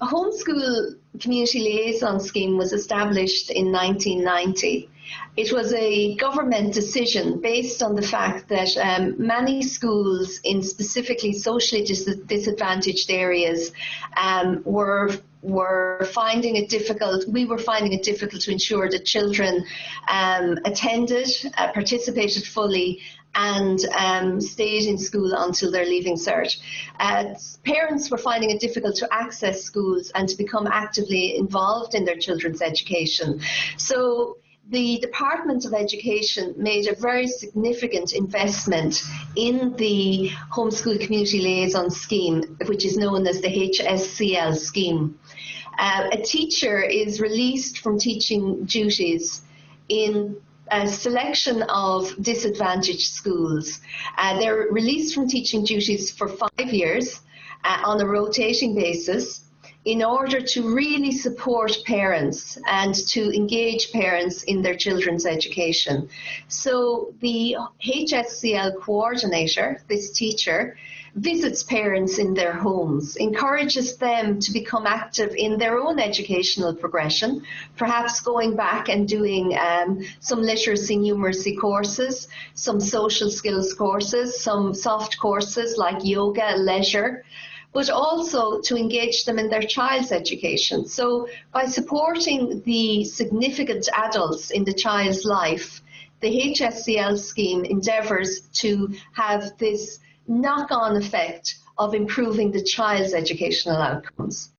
Homeschool community liaison scheme was established in 1990. It was a government decision based on the fact that um, many schools in specifically socially dis disadvantaged areas um, were were finding it difficult, we were finding it difficult to ensure that children um, attended, uh, participated fully and um, stayed in school until their leaving cert. Uh, parents were finding it difficult to access schools and to become actively involved in their children's education. So the Department of Education made a very significant investment in the Homeschool Community Liaison Scheme, which is known as the HSCL scheme. Uh, a teacher is released from teaching duties in a selection of disadvantaged schools. Uh, they're released from teaching duties for five years uh, on a rotating basis in order to really support parents and to engage parents in their children's education. So the HSCL coordinator, this teacher, visits parents in their homes, encourages them to become active in their own educational progression, perhaps going back and doing um, some literacy numeracy courses, some social skills courses, some soft courses like yoga, leisure, but also to engage them in their child's education. So by supporting the significant adults in the child's life, the HSCL scheme endeavours to have this knock-on effect of improving the child's educational outcomes.